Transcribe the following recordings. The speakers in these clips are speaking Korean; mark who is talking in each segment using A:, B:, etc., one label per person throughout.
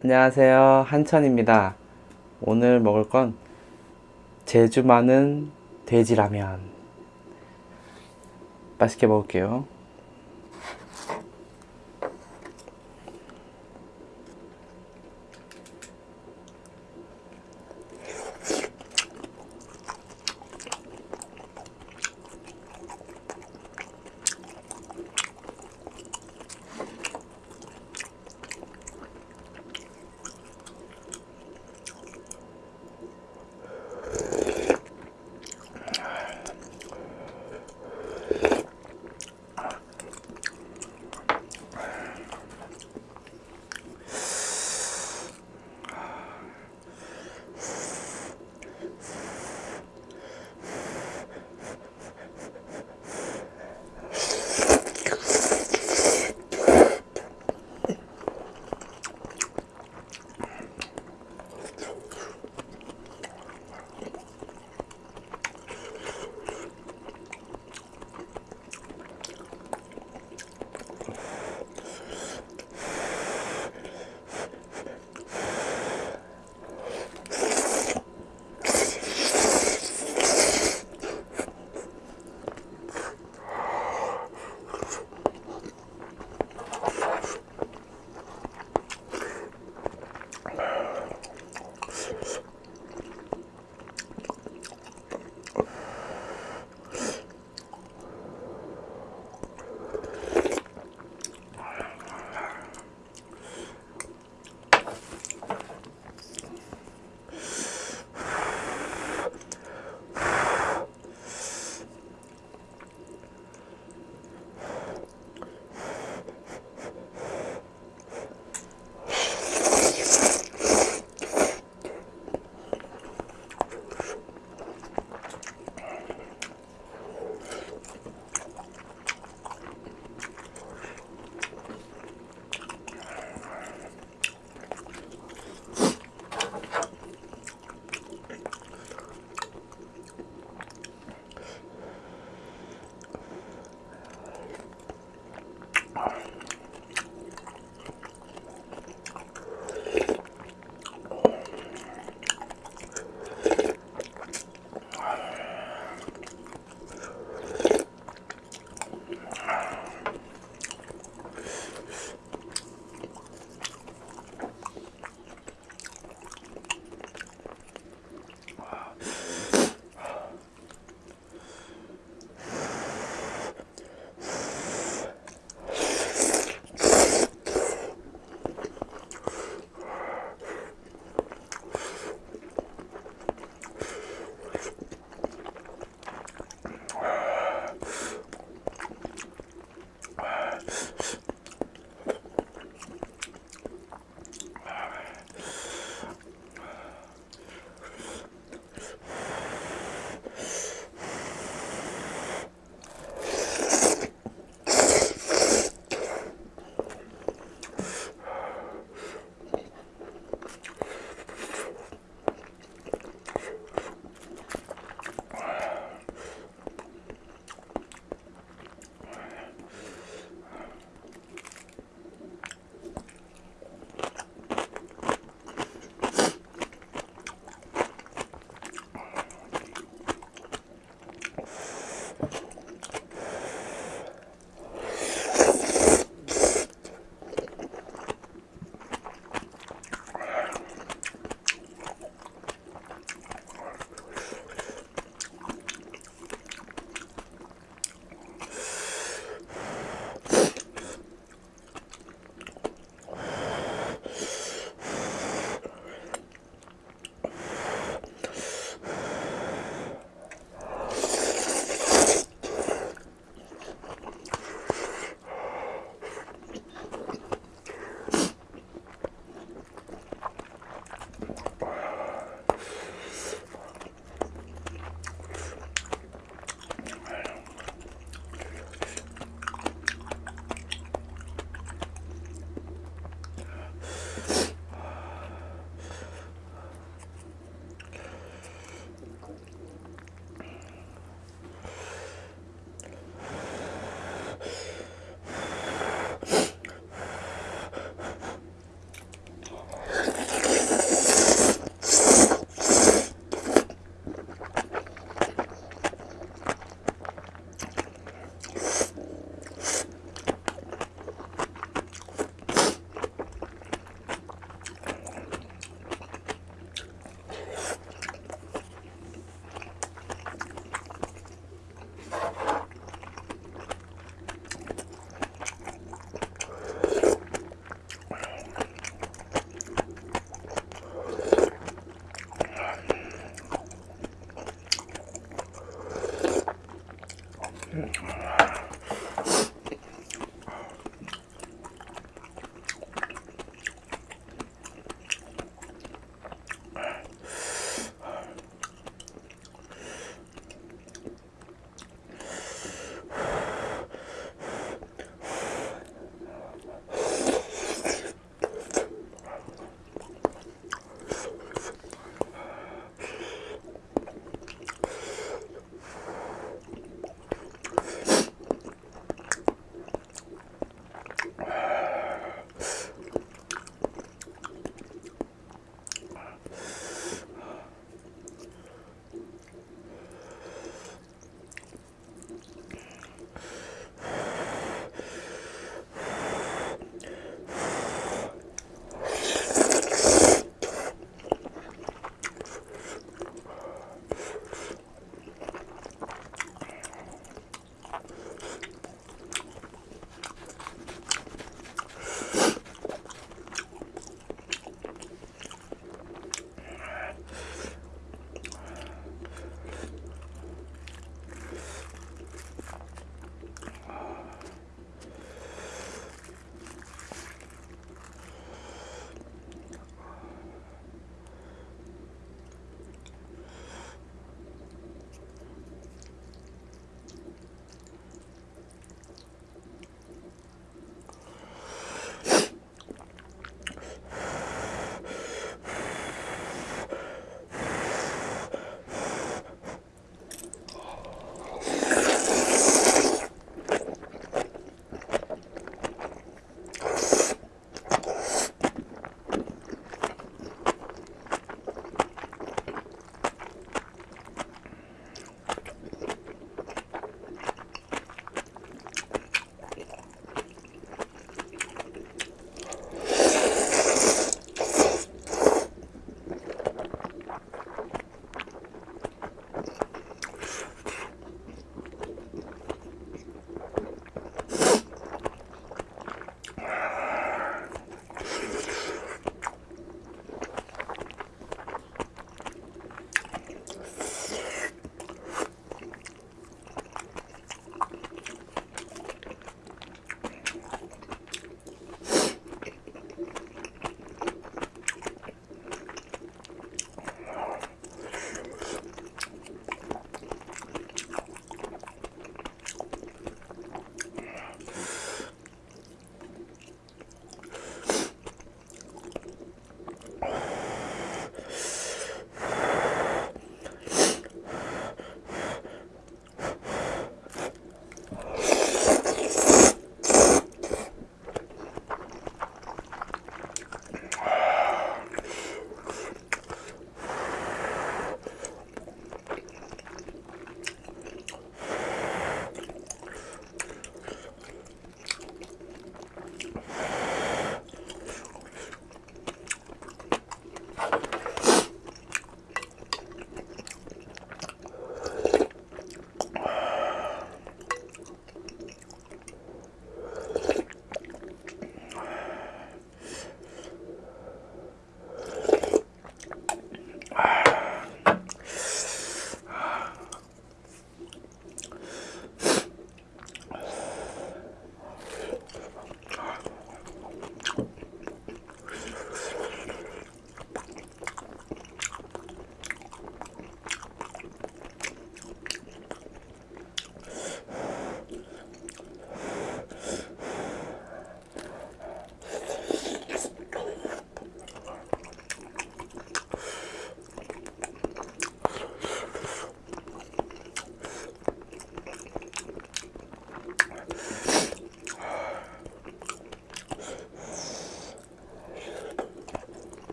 A: 안녕하세요. 한천입니다. 오늘 먹을 건 제주 많은 돼지라면. 맛있게 먹을게요.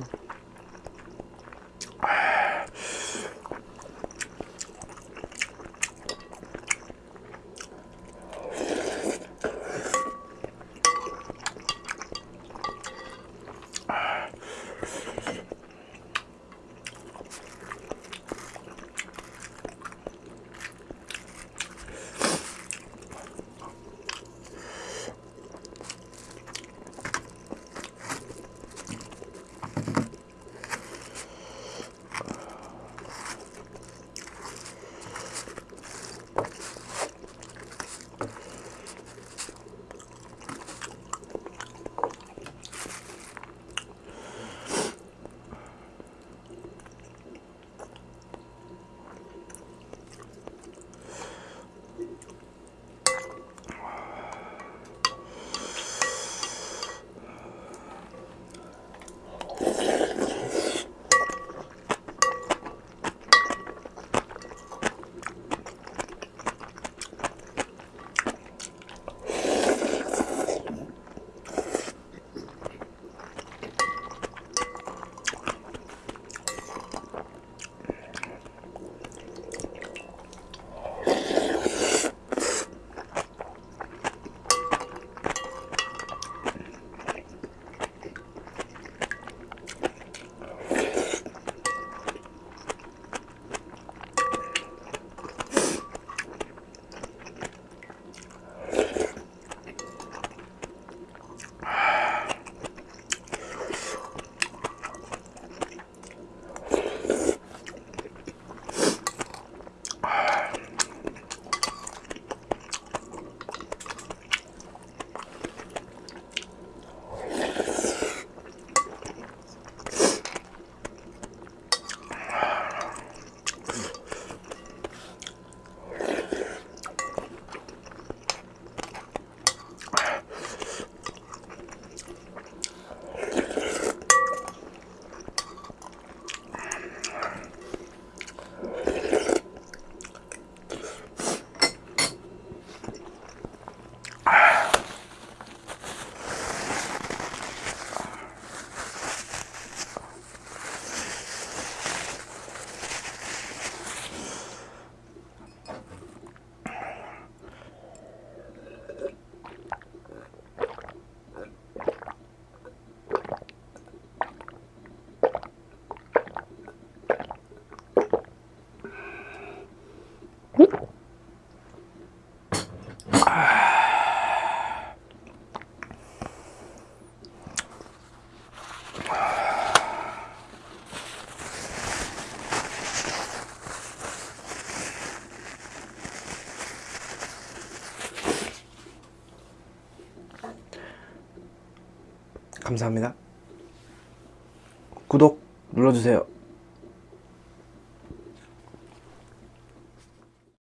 A: понятно. 감사합니다. 구독 눌러주세요.